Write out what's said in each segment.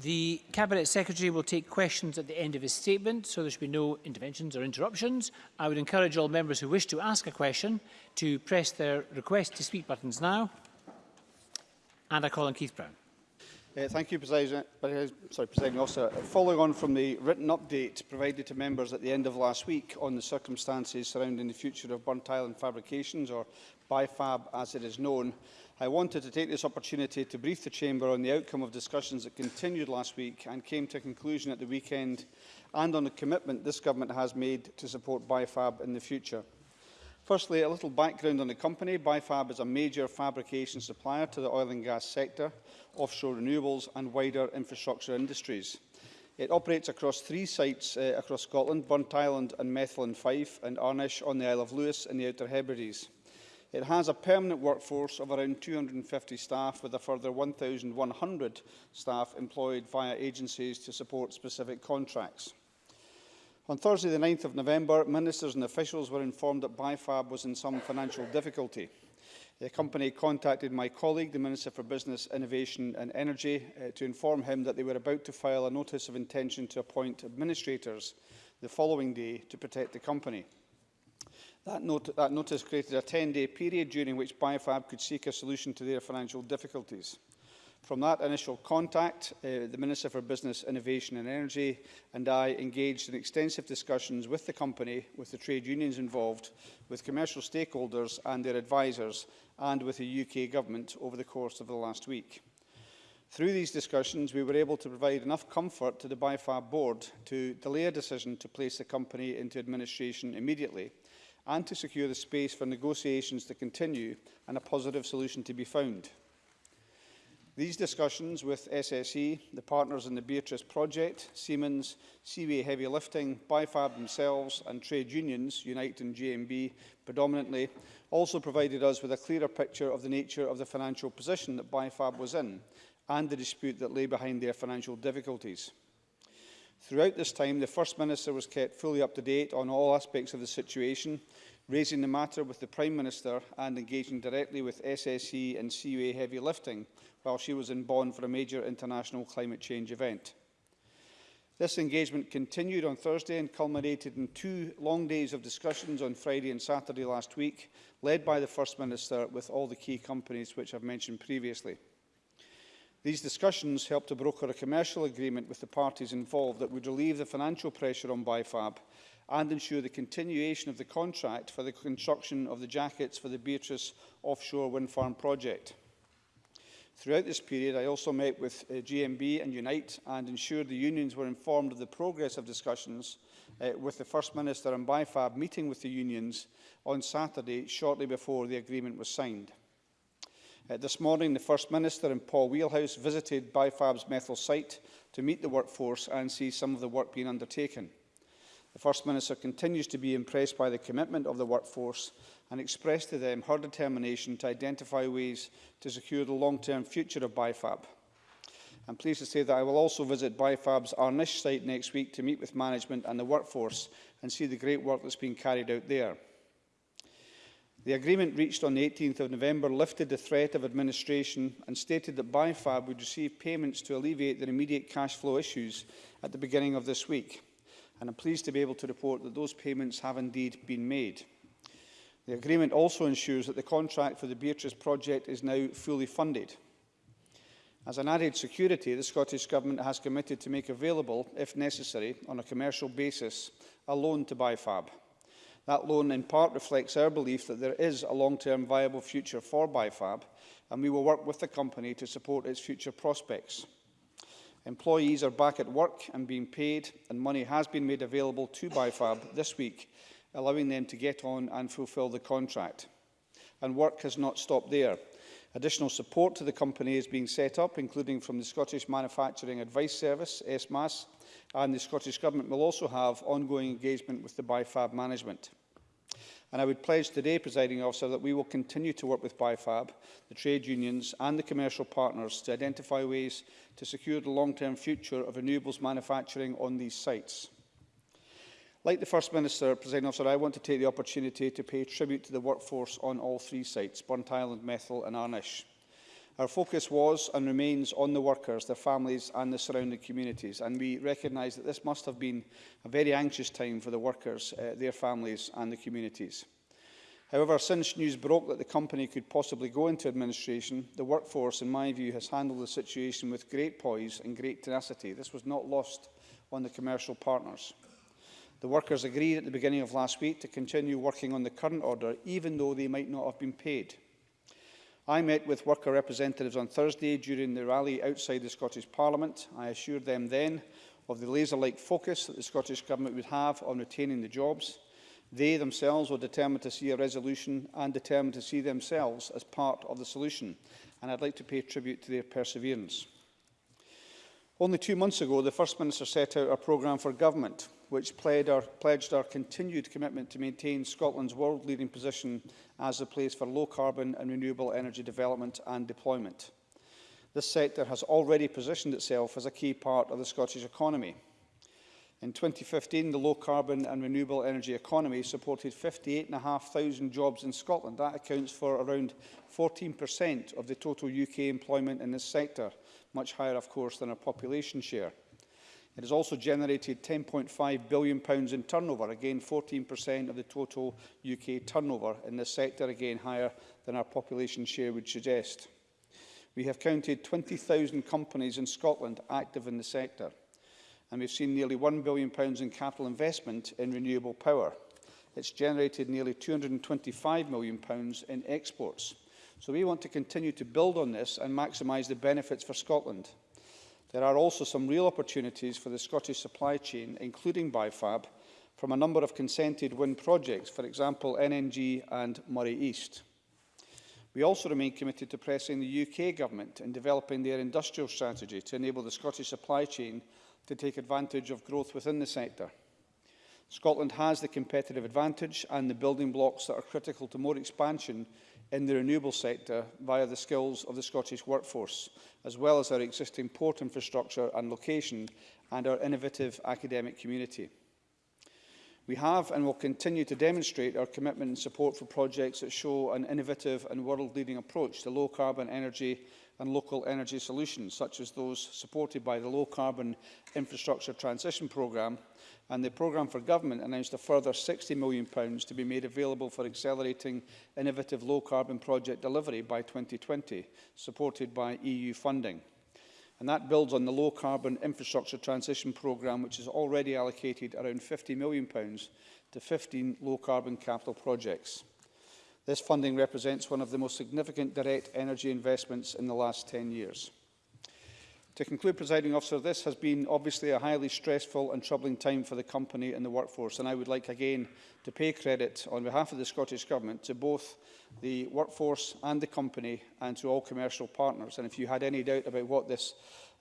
The Cabinet Secretary will take questions at the end of his statement, so there should be no interventions or interruptions. I would encourage all members who wish to ask a question to press their request to speak buttons now. And I call on Keith Brown. Uh, thank you, President, sorry, President Officer. Following on from the written update provided to members at the end of last week on the circumstances surrounding the future of burnt island fabrications, or BIFAB as it is known, I wanted to take this opportunity to brief the Chamber on the outcome of discussions that continued last week and came to a conclusion at the weekend and on the commitment this government has made to support BIFAB in the future. Firstly, a little background on the company. BIFAB is a major fabrication supplier to the oil and gas sector, offshore renewables and wider infrastructure industries. It operates across three sites uh, across Scotland, Burnt Island and Methven Fife, and Arnish on the Isle of Lewis in the Outer Hebrides. It has a permanent workforce of around 250 staff, with a further 1,100 staff employed via agencies to support specific contracts. On Thursday, the 9th of November, ministers and officials were informed that BIFAB was in some financial difficulty. The company contacted my colleague, the Minister for Business, Innovation and Energy, uh, to inform him that they were about to file a notice of intention to appoint administrators the following day to protect the company. That, note, that notice created a 10-day period during which Biofab could seek a solution to their financial difficulties. From that initial contact, uh, the Minister for Business, Innovation and Energy and I engaged in extensive discussions with the company, with the trade unions involved, with commercial stakeholders and their advisers, and with the UK Government over the course of the last week. Through these discussions, we were able to provide enough comfort to the Biofab board to delay a decision to place the company into administration immediately, and to secure the space for negotiations to continue and a positive solution to be found. These discussions with SSE, the partners in the Beatrice project, Siemens, Seaway Heavy Lifting, Bifab themselves and trade unions, Unite and GMB predominantly, also provided us with a clearer picture of the nature of the financial position that Bifab was in and the dispute that lay behind their financial difficulties. Throughout this time, the First Minister was kept fully up to date on all aspects of the situation, raising the matter with the Prime Minister and engaging directly with SSE and CUA heavy lifting while she was in Bonn for a major international climate change event. This engagement continued on Thursday and culminated in two long days of discussions on Friday and Saturday last week, led by the First Minister with all the key companies which I've mentioned previously. These discussions helped to broker a commercial agreement with the parties involved that would relieve the financial pressure on BIFAB and ensure the continuation of the contract for the construction of the jackets for the Beatrice offshore wind farm project. Throughout this period, I also met with uh, GMB and Unite and ensured the unions were informed of the progress of discussions uh, with the First Minister and BIFAB meeting with the unions on Saturday shortly before the agreement was signed. Uh, this morning, the First Minister and Paul Wheelhouse visited BIFAB's Methyl site to meet the workforce and see some of the work being undertaken. The First Minister continues to be impressed by the commitment of the workforce and expressed to them her determination to identify ways to secure the long-term future of BIFAB. I'm pleased to say that I will also visit BIFAB's Arnish site next week to meet with management and the workforce and see the great work that's being carried out there. The agreement reached on the 18th of November lifted the threat of administration and stated that BIFAB would receive payments to alleviate their immediate cash flow issues at the beginning of this week. And I'm pleased to be able to report that those payments have indeed been made. The agreement also ensures that the contract for the Beatrice project is now fully funded. As an added security, the Scottish Government has committed to make available, if necessary, on a commercial basis, a loan to BIFAB. That loan in part reflects our belief that there is a long-term viable future for BIFAB and we will work with the company to support its future prospects. Employees are back at work and being paid and money has been made available to BIFAB this week, allowing them to get on and fulfil the contract. And work has not stopped there. Additional support to the company is being set up, including from the Scottish Manufacturing Advice Service, SMAS, and the Scottish Government will also have ongoing engagement with the BIFAB management. And I would pledge today, Presiding Officer, that we will continue to work with BIFAB, the trade unions and the commercial partners to identify ways to secure the long-term future of renewables manufacturing on these sites. Like the First Minister, President Officer, I want to take the opportunity to pay tribute to the workforce on all three sites, Burnt Island, Methil and Arnish. Our focus was and remains on the workers, their families and the surrounding communities, and we recognise that this must have been a very anxious time for the workers, uh, their families and the communities. However, since news broke that the company could possibly go into administration, the workforce, in my view, has handled the situation with great poise and great tenacity. This was not lost on the commercial partners. The workers agreed at the beginning of last week to continue working on the current order, even though they might not have been paid. I met with worker representatives on Thursday during the rally outside the Scottish Parliament. I assured them then of the laser-like focus that the Scottish Government would have on retaining the jobs. They themselves were determined to see a resolution and determined to see themselves as part of the solution, and I'd like to pay tribute to their perseverance. Only two months ago, the First Minister set out a programme for government which our, pledged our continued commitment to maintain Scotland's world-leading position as a place for low-carbon and renewable energy development and deployment. This sector has already positioned itself as a key part of the Scottish economy. In 2015, the low-carbon and renewable energy economy supported 58,500 jobs in Scotland. That accounts for around 14% of the total UK employment in this sector, much higher, of course, than our population share. It has also generated £10.5 billion pounds in turnover, again 14% of the total UK turnover in this sector, again higher than our population share would suggest. We have counted 20,000 companies in Scotland active in the sector, and we've seen nearly £1 billion pounds in capital investment in renewable power. It's generated nearly £225 million pounds in exports. So we want to continue to build on this and maximise the benefits for Scotland. There are also some real opportunities for the Scottish supply chain, including BIFAB, from a number of consented wind projects, for example, NNG and Murray East. We also remain committed to pressing the UK government in developing their industrial strategy to enable the Scottish supply chain to take advantage of growth within the sector. Scotland has the competitive advantage and the building blocks that are critical to more expansion in the renewable sector via the skills of the Scottish workforce, as well as our existing port infrastructure and location and our innovative academic community. We have and will continue to demonstrate our commitment and support for projects that show an innovative and world-leading approach to low-carbon energy and local energy solutions, such as those supported by the Low Carbon Infrastructure Transition Programme and the programme for government announced a further £60 million to be made available for accelerating innovative low-carbon project delivery by 2020, supported by EU funding. And that builds on the low carbon infrastructure transition programme, which has already allocated around £50 million to 15 low carbon capital projects. This funding represents one of the most significant direct energy investments in the last 10 years. To conclude, presiding officer, this has been obviously a highly stressful and troubling time for the company and the workforce, and I would like again to pay credit on behalf of the Scottish Government to both the workforce and the company and to all commercial partners. And if you had any doubt about what this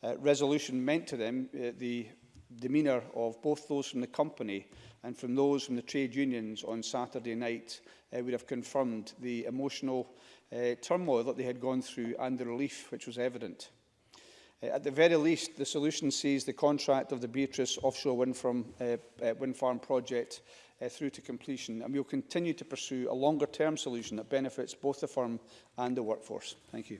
uh, resolution meant to them, uh, the demeanour of both those from the company and from those from the trade unions on Saturday night uh, would have confirmed the emotional uh, turmoil that they had gone through and the relief which was evident. Uh, at the very least, the solution sees the contract of the Beatrice offshore wind from, uh, uh, wind farm project uh, through to completion, and we'll continue to pursue a longer-term solution that benefits both the firm and the workforce. Thank you.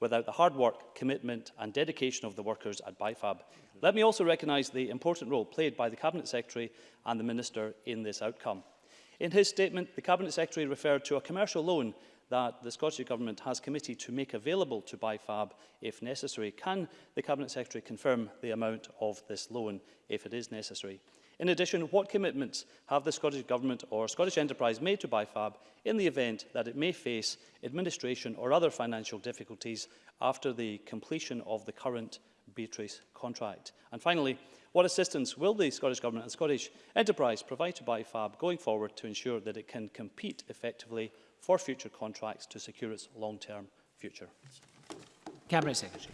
without the hard work, commitment and dedication of the workers at BIFAB. Let me also recognise the important role played by the Cabinet Secretary and the Minister in this outcome. In his statement, the Cabinet Secretary referred to a commercial loan that the Scottish Government has committed to make available to BIFAB if necessary. Can the Cabinet Secretary confirm the amount of this loan if it is necessary? In addition, what commitments have the Scottish Government or Scottish Enterprise made to BIFAB in the event that it may face administration or other financial difficulties after the completion of the current Beatrice contract? And finally, What assistance will the Scottish Government and Scottish enterprise provide to BIFAB going forward to ensure that it can compete effectively for future contracts to secure its long-term future? Cabinet Secretary.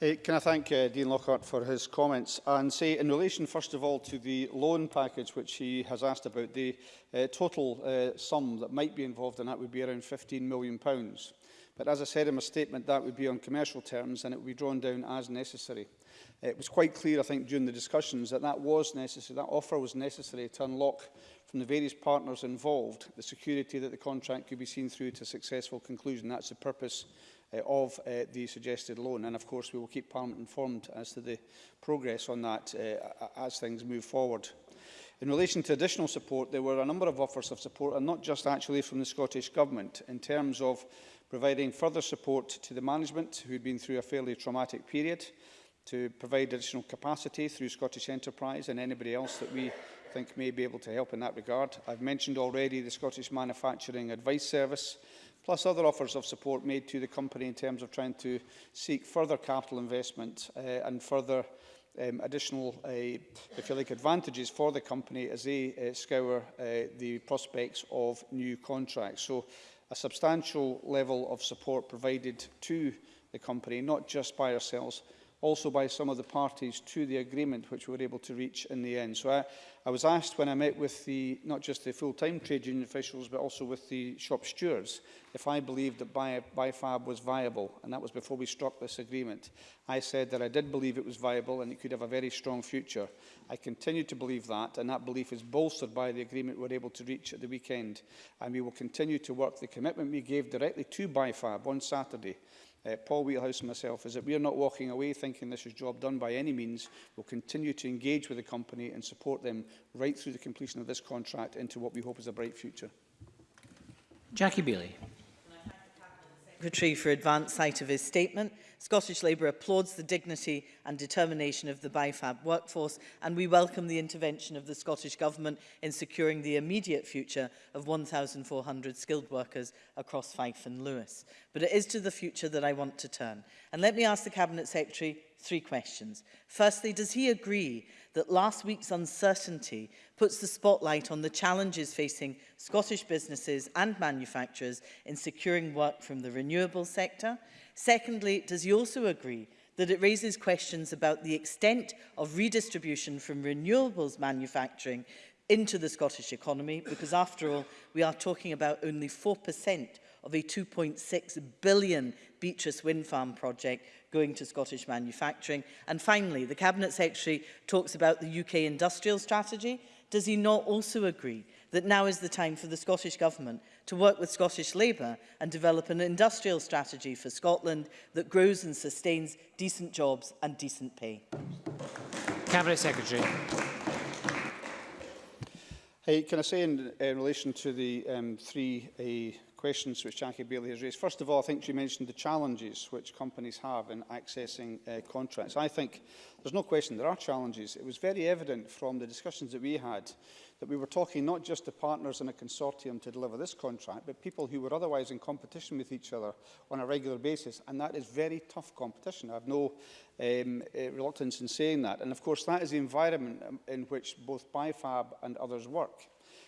Hey, can I thank uh, Dean Lockhart for his comments and say in relation first of all to the loan package which he has asked about the uh, total uh, sum that might be involved in that would be around 15 million pounds but as I said in my statement that would be on commercial terms and it would be drawn down as necessary. It was quite clear, I think, during the discussions that that was necessary, that offer was necessary to unlock from the various partners involved the security that the contract could be seen through to successful conclusion. That's the purpose uh, of uh, the suggested loan. And of course, we will keep Parliament informed as to the progress on that uh, as things move forward. In relation to additional support, there were a number of offers of support, and not just actually from the Scottish Government, in terms of providing further support to the management who had been through a fairly traumatic period, to provide additional capacity through Scottish Enterprise and anybody else that we think may be able to help in that regard. I've mentioned already the Scottish Manufacturing Advice Service, plus other offers of support made to the company in terms of trying to seek further capital investment uh, and further um, additional, uh, if you like, advantages for the company as they uh, scour uh, the prospects of new contracts. So a substantial level of support provided to the company, not just by ourselves, also by some of the parties to the agreement which we were able to reach in the end. So I, I was asked when I met with the, not just the full-time trade union officials, but also with the shop stewards, if I believed that BIFAB was viable, and that was before we struck this agreement. I said that I did believe it was viable and it could have a very strong future. I continue to believe that, and that belief is bolstered by the agreement we were able to reach at the weekend. And we will continue to work the commitment we gave directly to BIFAB on Saturday uh, Paul Wheelhouse and myself, is that we are not walking away thinking this is job done by any means. We'll continue to engage with the company and support them right through the completion of this contract into what we hope is a bright future. Jackie Bailey. Secretary for advance sight of his statement. Scottish Labour applauds the dignity and determination of the BIFAB workforce and we welcome the intervention of the Scottish Government in securing the immediate future of 1,400 skilled workers across Fife and Lewis. But it is to the future that I want to turn. And let me ask the Cabinet Secretary Three questions. Firstly, does he agree that last week's uncertainty puts the spotlight on the challenges facing Scottish businesses and manufacturers in securing work from the renewable sector? Secondly, does he also agree that it raises questions about the extent of redistribution from renewables manufacturing into the Scottish economy because after all we are talking about only 4% of a 2.6 billion Beatrice Wind Farm project going to Scottish manufacturing. And finally, the Cabinet Secretary talks about the UK industrial strategy. Does he not also agree that now is the time for the Scottish Government to work with Scottish Labour and develop an industrial strategy for Scotland that grows and sustains decent jobs and decent pay? Cabinet Secretary. Hey, can I say in, in relation to the um, three uh, questions which Jackie Bailey has raised. First of all, I think she mentioned the challenges which companies have in accessing uh, contracts. I think there's no question there are challenges. It was very evident from the discussions that we had that we were talking not just to partners in a consortium to deliver this contract, but people who were otherwise in competition with each other on a regular basis. And that is very tough competition. I have no um, uh, reluctance in saying that. And of course, that is the environment in which both BIFAB and others work.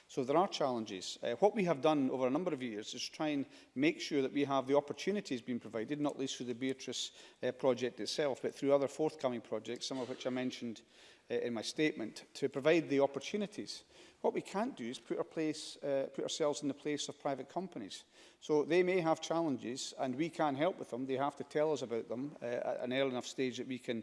So there are challenges. Uh, what we have done over a number of years is try and make sure that we have the opportunities being provided, not least through the Beatrice uh, project itself, but through other forthcoming projects, some of which I mentioned uh, in my statement, to provide the opportunities. What we can't do is put, our place, uh, put ourselves in the place of private companies. So they may have challenges and we can't help with them. They have to tell us about them uh, at an early enough stage that we can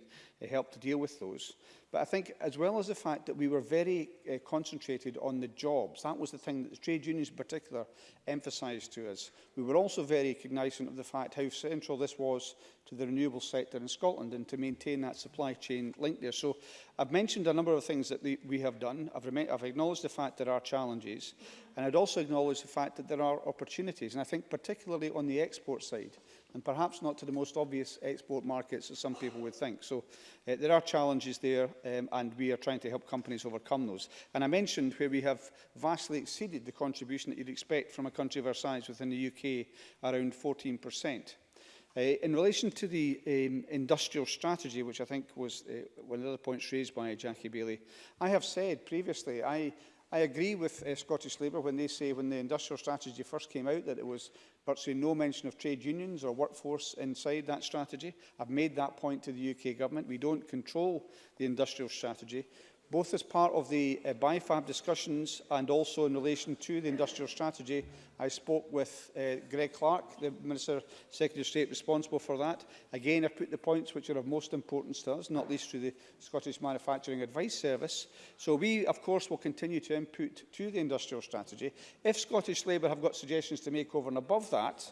help to deal with those. But I think, as well as the fact that we were very uh, concentrated on the jobs, that was the thing that the trade unions in particular emphasised to us. We were also very cognizant of the fact how central this was to the renewable sector in Scotland and to maintain that supply chain link there. So I've mentioned a number of things that the, we have done. I've, I've acknowledged the fact there are challenges and I'd also acknowledge the fact that there are opportunities. And I think particularly on the export side, and perhaps not to the most obvious export markets as some people would think. So uh, there are challenges there um, and we are trying to help companies overcome those. And I mentioned where we have vastly exceeded the contribution that you'd expect from a country of our size within the UK, around 14%. Uh, in relation to the um, industrial strategy, which I think was uh, one of the points raised by Jackie Bailey, I have said previously I I agree with uh, Scottish Labour when they say when the industrial strategy first came out that it was virtually no mention of trade unions or workforce inside that strategy. I've made that point to the UK government. We don't control the industrial strategy both as part of the uh, BIFAB discussions and also in relation to the industrial strategy. I spoke with uh, Greg Clark, the Minister Secretary of State responsible for that. Again, I've put the points which are of most importance to us, not least to the Scottish Manufacturing Advice Service. So we, of course, will continue to input to the industrial strategy. If Scottish Labour have got suggestions to make over and above that,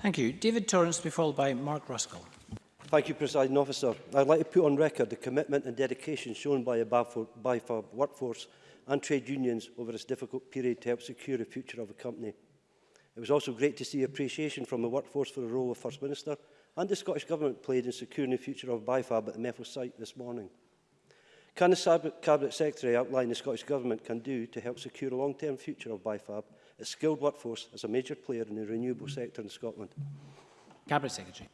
Thank you. David Torrance, be followed by Mark Ruskell. Thank you, President Officer. I'd like to put on record the commitment and dedication shown by a BAFOR, BIFAB workforce and trade unions over this difficult period to help secure the future of the company. It was also great to see appreciation from the workforce for the role of First Minister and the Scottish Government played in securing the future of BIFAB at the Meffel site this morning. Can the Cabinet Secretary outline the Scottish Government can do to help secure a long-term future of BIFAB, a skilled workforce as a major player in the renewable sector in Scotland? Cabinet Secretary.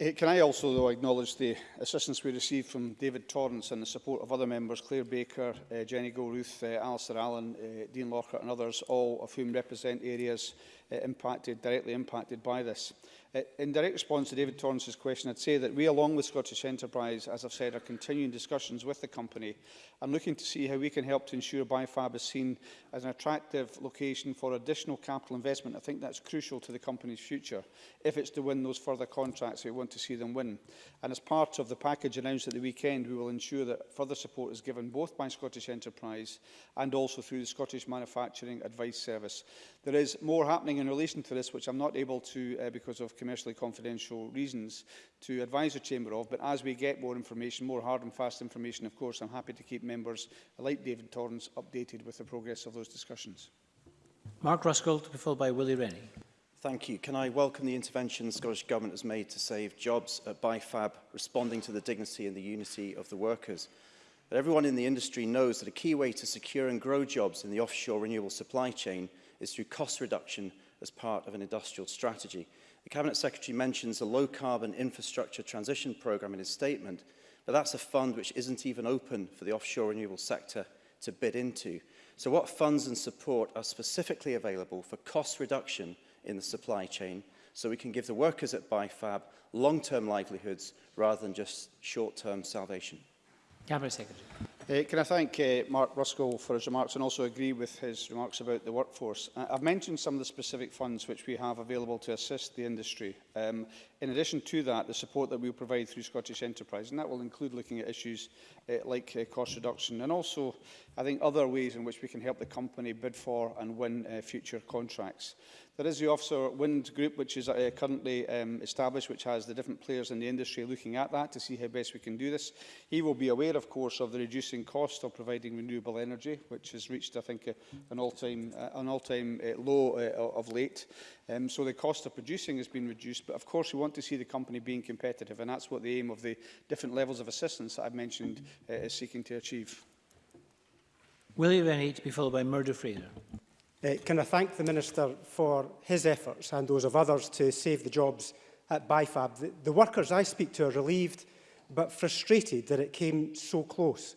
Eh, can I also, though, acknowledge the assistance we received from David Torrance and the support of other members, Claire Baker, uh, Jenny Goruth, uh, Alistair Allen, uh, Dean Lockhart and others, all of whom represent areas uh, impacted, directly impacted by this. Uh, in direct response to David Torrance's question, I'd say that we, along with Scottish Enterprise, as I've said, are continuing discussions with the company and looking to see how we can help to ensure BioFab is seen as an attractive location for additional capital investment. I think that's crucial to the company's future, if it's to win those further contracts we want to see them win. And as part of the package announced at the weekend, we will ensure that further support is given both by Scottish Enterprise and also through the Scottish Manufacturing Advice Service. There is more happening happening in relation to this, which I'm not able to, uh, because of commercially confidential reasons, to advise the Chamber of. But as we get more information, more hard and fast information, of course, I'm happy to keep members like David Torrance updated with the progress of those discussions. Mark Ruskell to be followed by Willie Rennie. Thank you. Can I welcome the intervention the Scottish Government has made to save jobs at BIFAB, responding to the dignity and the unity of the workers? But everyone in the industry knows that a key way to secure and grow jobs in the offshore renewable supply chain is through cost reduction as part of an industrial strategy. The Cabinet Secretary mentions a Low Carbon Infrastructure Transition Programme in his statement, but that's a fund which isn't even open for the offshore renewable sector to bid into. So what funds and support are specifically available for cost reduction in the supply chain so we can give the workers at BIFAB long-term livelihoods rather than just short-term salvation? Cabinet Secretary. Uh, can I thank uh, Mark Ruskell for his remarks and also agree with his remarks about the workforce. Uh, I've mentioned some of the specific funds which we have available to assist the industry. Um, in addition to that, the support that we will provide through Scottish Enterprise, and that will include looking at issues uh, like uh, cost reduction and also, I think, other ways in which we can help the company bid for and win uh, future contracts. There is the offshore wind group, which is uh, currently um, established, which has the different players in the industry looking at that to see how best we can do this. He will be aware, of course, of the reducing cost of providing renewable energy, which has reached, I think, uh, an all-time uh, an all-time uh, low uh, of late. Um, so the cost of producing has been reduced, but of course we want to see the company being competitive, and that's what the aim of the different levels of assistance that I've mentioned uh, is seeking to achieve. William Rennie to be followed by Murdo Fraser. Uh, can I thank the Minister for his efforts and those of others to save the jobs at BIFAB. The, the workers I speak to are relieved but frustrated that it came so close.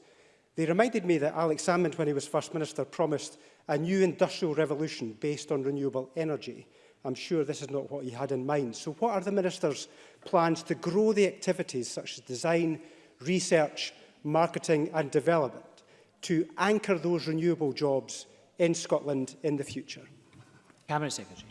They reminded me that Alex Salmond, when he was First Minister, promised a new industrial revolution based on renewable energy. I'm sure this is not what he had in mind. So what are the Minister's plans to grow the activities such as design, research, marketing and development to anchor those renewable jobs in Scotland in the future? Cabinet Secretary.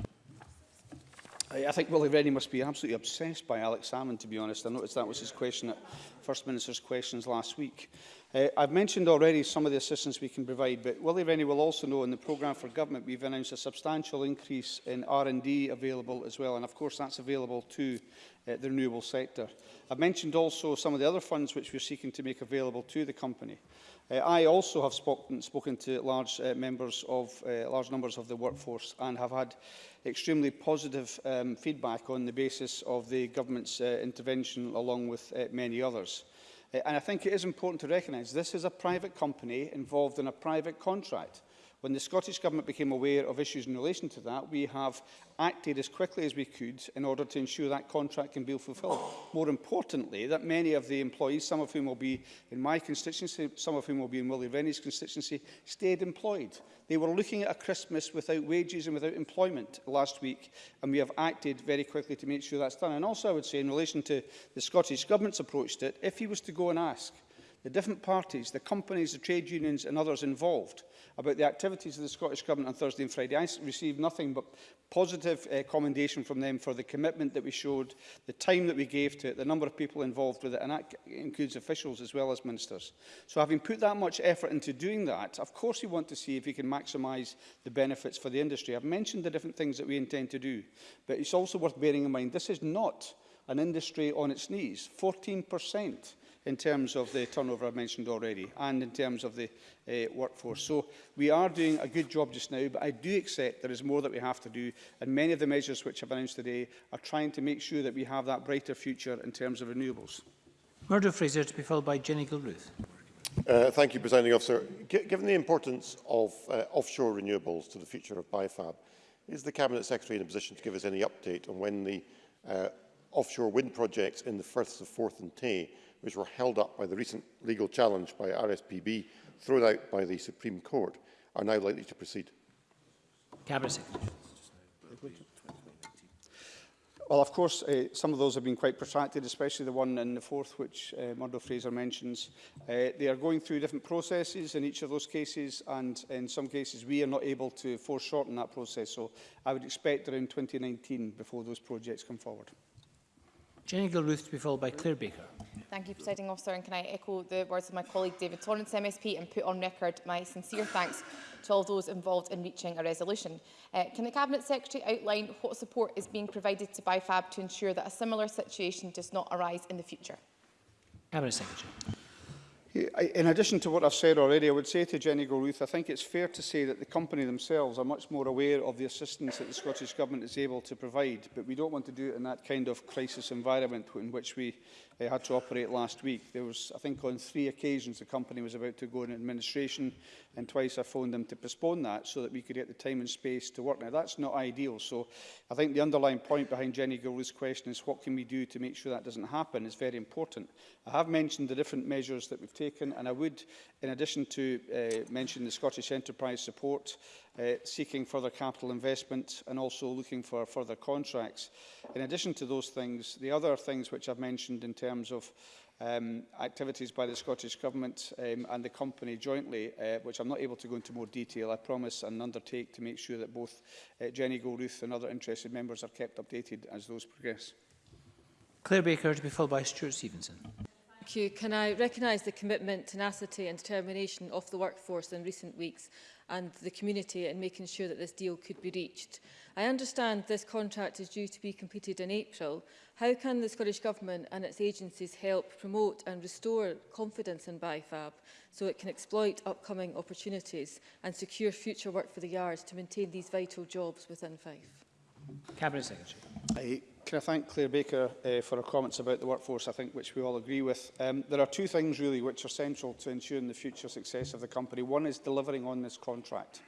I think Willie Rennie must be absolutely obsessed by Alex Salmon, to be honest. I noticed that was his question at First Minister's questions last week. Uh, I've mentioned already some of the assistance we can provide, but Willie Rennie will also know in the programme for government we've announced a substantial increase in R&D available as well, and of course that's available to uh, the renewable sector. I've mentioned also some of the other funds which we're seeking to make available to the company. Uh, I also have spoken, spoken to large, uh, members of, uh, large numbers of the workforce and have had extremely positive um, feedback on the basis of the government's uh, intervention along with uh, many others. Uh, and I think it is important to recognise this is a private company involved in a private contract. When the Scottish Government became aware of issues in relation to that, we have acted as quickly as we could in order to ensure that contract can be fulfilled. More importantly, that many of the employees, some of whom will be in my constituency, some of whom will be in Willie Rennie's constituency, stayed employed. They were looking at a Christmas without wages and without employment last week, and we have acted very quickly to make sure that's done. And also, I would say, in relation to the Scottish Government's approach to it, if he was to go and ask the different parties, the companies, the trade unions and others involved, about the activities of the Scottish Government on Thursday and Friday. I received nothing but positive uh, commendation from them for the commitment that we showed, the time that we gave to it, the number of people involved with it, and that includes officials as well as ministers. So having put that much effort into doing that, of course we want to see if we can maximise the benefits for the industry. I've mentioned the different things that we intend to do, but it's also worth bearing in mind this is not an industry on its knees. 14 in terms of the turnover I mentioned already and in terms of the uh, workforce. So we are doing a good job just now, but I do accept there is more that we have to do. And many of the measures which I've announced today are trying to make sure that we have that brighter future in terms of renewables. Murdo Fraser to be followed by Jenny Gilruth. Uh, thank you, Presiding Officer. G given the importance of uh, offshore renewables to the future of BIFAB, is the Cabinet Secretary in a position to give us any update on when the uh, offshore wind projects in the Firths of Forth and Tay which were held up by the recent legal challenge by RSPB thrown out by the Supreme Court, are now likely to proceed? Well, of course, uh, some of those have been quite protracted, especially the one in the fourth, which uh, Murdo Fraser mentions. Uh, they are going through different processes in each of those cases, and in some cases we are not able to foreshorten that process. So I would expect around 2019 before those projects come forward. Jenny Gilruth to be followed by Claire Baker. Thank you, Presiding Officer, and can I echo the words of my colleague David Torrance, MSP, and put on record my sincere thanks to all those involved in reaching a resolution. Uh, can the Cabinet Secretary outline what support is being provided to BIFAB to ensure that a similar situation does not arise in the future? Cabinet Secretary. In addition to what I've said already, I would say to Jenny Goruth, I think it's fair to say that the company themselves are much more aware of the assistance that the Scottish Government is able to provide, but we don't want to do it in that kind of crisis environment in which we uh, had to operate last week. There was, I think, on three occasions the company was about to go into administration, and twice I phoned them to postpone that so that we could get the time and space to work. Now, that's not ideal. So I think the underlying point behind Jenny Gould's question is what can we do to make sure that doesn't happen is very important. I have mentioned the different measures that we've taken, and I would, in addition to uh, mention the Scottish Enterprise Support uh, seeking further capital investment and also looking for further contracts. In addition to those things, the other things which I've mentioned in terms of um, activities by the Scottish Government um, and the company jointly, uh, which I'm not able to go into more detail, I promise and undertake to make sure that both uh, Jenny Goldruth and other interested members are kept updated as those progress. Claire Baker to be followed by Stuart Stevenson. Thank you. Can I recognise the commitment, tenacity and determination of the workforce in recent weeks and the community in making sure that this deal could be reached. I understand this contract is due to be completed in April. How can the Scottish Government and its agencies help promote and restore confidence in BIFAB so it can exploit upcoming opportunities and secure future work for the yards to maintain these vital jobs within Fife? Cabinet Secretary. I Can I thank Claire Baker uh, for her comments about the workforce, I think, which we all agree with. Um, there are two things, really, which are central to ensuring the future success of the company. One is delivering on this contract.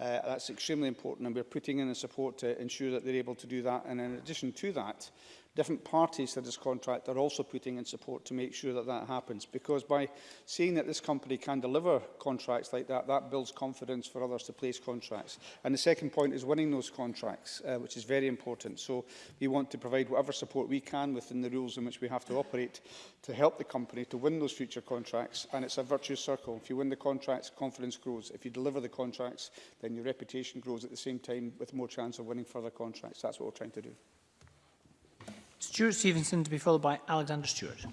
Uh, that's extremely important, and we're putting in the support to ensure that they're able to do that. And in addition to that, different parties to this contract are also putting in support to make sure that that happens. Because by seeing that this company can deliver contracts like that, that builds confidence for others to place contracts. And the second point is winning those contracts, uh, which is very important. So we want to provide whatever support we can within the rules in which we have to operate to help the company to win those future contracts. And it's a virtuous circle. If you win the contracts, confidence grows. If you deliver the contracts, then your reputation grows at the same time with more chance of winning further contracts. That's what we're trying to do. Stuart Stevenson to be followed by Alexander Stewart.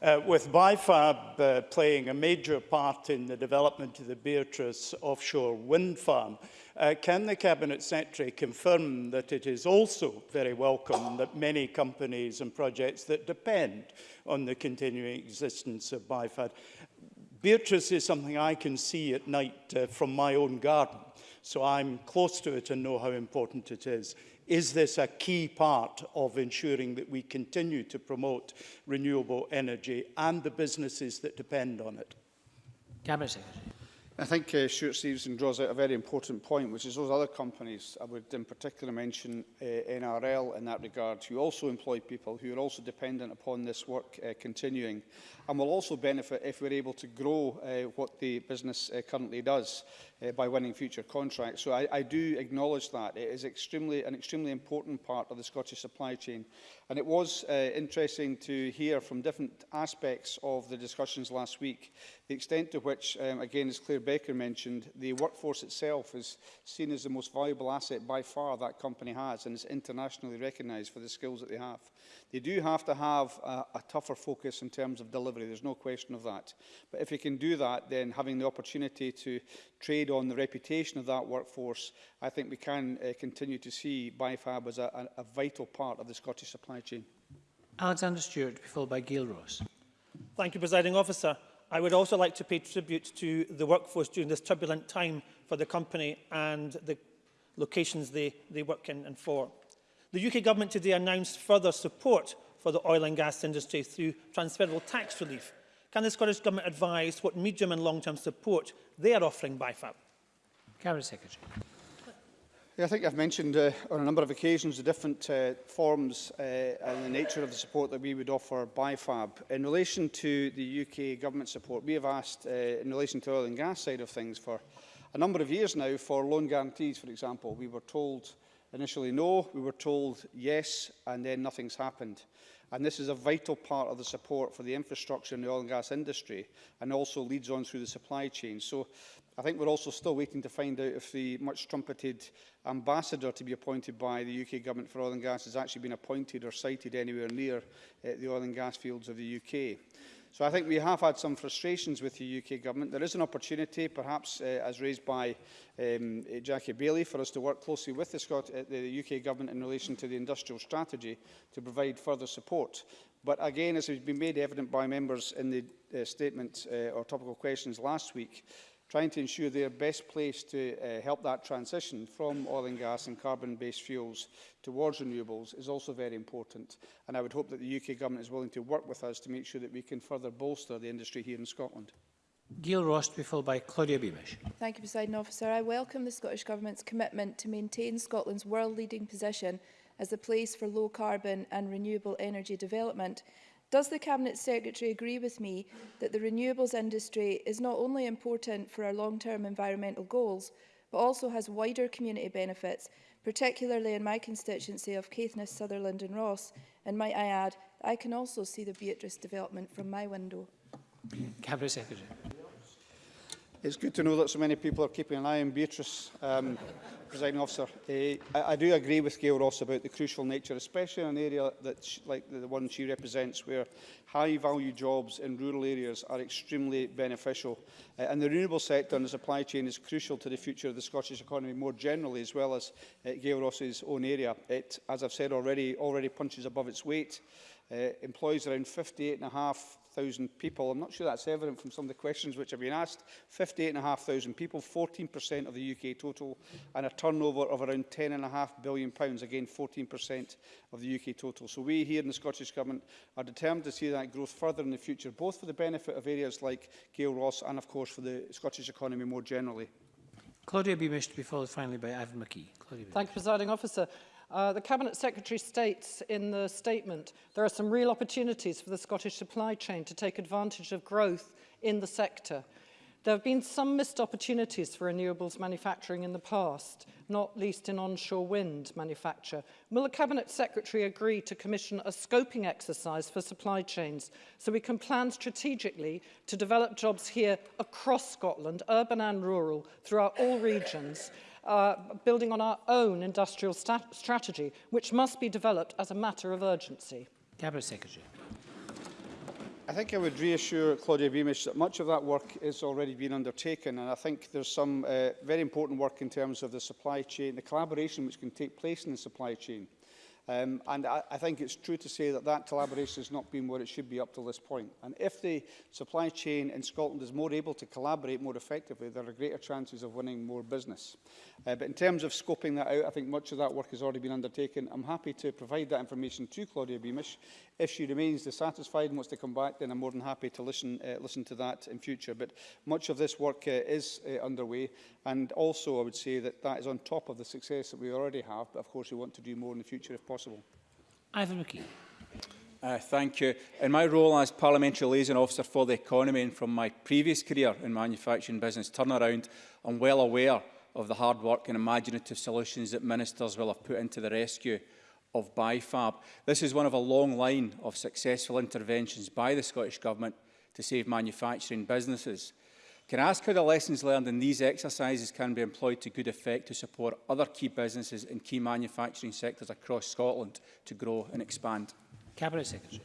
Uh, with BIFAB uh, playing a major part in the development of the Beatrice offshore wind farm, uh, can the Cabinet Secretary confirm that it is also very welcome that many companies and projects that depend on the continuing existence of BIFAB? Beatrice is something I can see at night uh, from my own garden so I'm close to it and know how important it is. Is this a key part of ensuring that we continue to promote renewable energy and the businesses that depend on it? Cabinet Secretary. I think uh, Stuart Stevenson draws out a very important point, which is those other companies, I would in particular mention uh, NRL in that regard, who also employ people who are also dependent upon this work uh, continuing and will also benefit if we're able to grow uh, what the business uh, currently does uh, by winning future contracts. So I, I do acknowledge that. It is extremely, an extremely important part of the Scottish supply chain. And it was uh, interesting to hear from different aspects of the discussions last week, the extent to which, um, again, as Claire Baker mentioned, the workforce itself is seen as the most valuable asset by far that company has and is internationally recognised for the skills that they have. They do have to have a, a tougher focus in terms of delivery, there's no question of that. But if you can do that, then having the opportunity to trade on the reputation of that workforce, I think we can uh, continue to see BIFAB as a, a, a vital part of the Scottish supply chain. Alexander Stewart, followed by Gail Ross. Thank you, Presiding Officer. I would also like to pay tribute to the workforce during this turbulent time for the company and the locations they, they work in and for. The UK government today announced further support for the oil and gas industry through transferable tax relief. Can the Scottish Government advise what medium and long-term support they are offering BIFAP? Cabinet Secretary. Yeah, I think I've mentioned uh, on a number of occasions the different uh, forms uh, and the nature of the support that we would offer BIFAB. In relation to the UK government support, we have asked uh, in relation to the oil and gas side of things for a number of years now for loan guarantees, for example. We were told uh, Initially no, we were told yes, and then nothing's happened. And this is a vital part of the support for the infrastructure in the oil and gas industry and also leads on through the supply chain. So I think we're also still waiting to find out if the much trumpeted ambassador to be appointed by the UK government for oil and gas has actually been appointed or cited anywhere near uh, the oil and gas fields of the UK. So I think we have had some frustrations with the UK government. There is an opportunity, perhaps uh, as raised by um, uh, Jackie Bailey, for us to work closely with the, Scot uh, the UK government in relation to the industrial strategy to provide further support. But again, as has been made evident by members in the uh, statement uh, or topical questions last week, trying to ensure they are best placed to uh, help that transition from oil and gas and carbon-based fuels towards renewables is also very important. And I would hope that the UK Government is willing to work with us to make sure that we can further bolster the industry here in Scotland. Gail Ross to be followed by Claudia Beamish. Thank you, President Officer. I welcome the Scottish Government's commitment to maintain Scotland's world-leading position as a place for low-carbon and renewable energy development – Does the Cabinet Secretary agree with me that the renewables industry is not only important for our long-term environmental goals, but also has wider community benefits, particularly in my constituency of Caithness, Sutherland and Ross, and might I add, I can also see the Beatrice development from my window. Cabinet Secretary. It's good to know that so many people are keeping an eye on Beatrice, um, presiding officer. Uh, I, I do agree with Gail Ross about the crucial nature, especially in an area that she, like the one she represents, where high-value jobs in rural areas are extremely beneficial. Uh, and the renewable sector and the supply chain is crucial to the future of the Scottish economy more generally, as well as uh, Gail Ross's own area. It, as I've said already, already punches above its weight. Uh, employs around 58 and a half 58,500 people. I'm not sure that's evident from some of the questions which have been asked. 58,500 people, 14% of the UK total, and a turnover of around £10.5 billion, pounds, again 14% of the UK total. So we here in the Scottish Government are determined to see that growth further in the future, both for the benefit of areas like Gail Ross and, of course, for the Scottish economy more generally. Claudia Beamish to be followed finally by Ivan McKee. Claudia Thank you, Presiding Officer. Uh, the Cabinet Secretary states in the statement, there are some real opportunities for the Scottish supply chain to take advantage of growth in the sector. There have been some missed opportunities for renewables manufacturing in the past, not least in onshore wind manufacture. Will the Cabinet Secretary agree to commission a scoping exercise for supply chains so we can plan strategically to develop jobs here across Scotland, urban and rural, throughout all regions, building on our own industrial strategy, which must be developed as a matter of urgency. Cabinet Secretary. I think I would reassure Claudia Beamish that much of that work is already being undertaken and I think there's some uh, very important work in terms of the supply chain, the collaboration which can take place in the supply chain. Um, and I, I think it's true to say that that collaboration has not been where it should be up to this point. And if the supply chain in Scotland is more able to collaborate more effectively, there are greater chances of winning more business. Uh, but in terms of scoping that out, I think much of that work has already been undertaken. I'm happy to provide that information to Claudia Beamish. If she remains dissatisfied and wants to come back, then I'm more than happy to listen, uh, listen to that in future. But much of this work uh, is uh, underway. And also, I would say that that is on top of the success that we already have. But of course, we want to do more in the future if possible possible. Ivan McKee. Uh, thank you. In my role as Parliamentary Liaison Officer for the Economy and from my previous career in manufacturing business turnaround, I'm well aware of the hard work and imaginative solutions that ministers will have put into the rescue of BIFAB. This is one of a long line of successful interventions by the Scottish Government to save manufacturing businesses. Can I ask how the lessons learned in these exercises can be employed to good effect to support other key businesses and key manufacturing sectors across Scotland to grow and expand? Cabinet Secretary.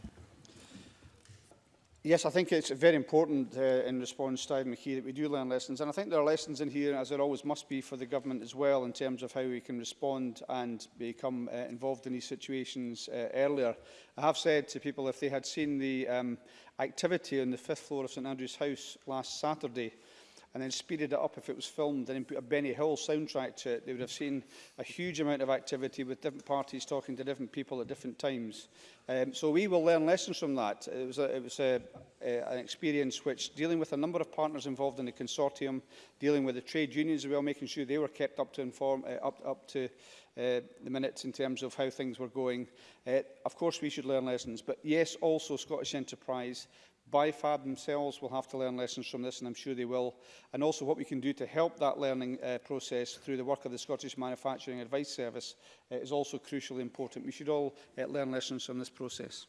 Yes, I think it's very important uh, in response to Ivan McKee that we do learn lessons. And I think there are lessons in here, as there always must be for the government as well, in terms of how we can respond and become uh, involved in these situations uh, earlier. I have said to people if they had seen the um, activity on the fifth floor of St Andrew's House last Saturday, uh, and then speeded it up if it was filmed and then put a Benny Hill soundtrack to it, they would have seen a huge amount of activity with different parties talking to different people at different times. Um, so we will learn lessons from that. It was, a, it was a, a, an experience which dealing with a number of partners involved in the consortium, dealing with the trade unions as well, making sure they were kept up to inform, uh, up, up to uh, the minutes in terms of how things were going. Uh, of course, we should learn lessons, but yes, also Scottish Enterprise BIFAB themselves will have to learn lessons from this, and I'm sure they will, and also what we can do to help that learning uh, process through the work of the Scottish Manufacturing Advice Service uh, is also crucially important. We should all uh, learn lessons from this process.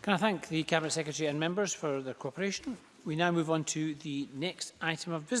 Can I thank the Cabinet Secretary and members for their cooperation? We now move on to the next item of business.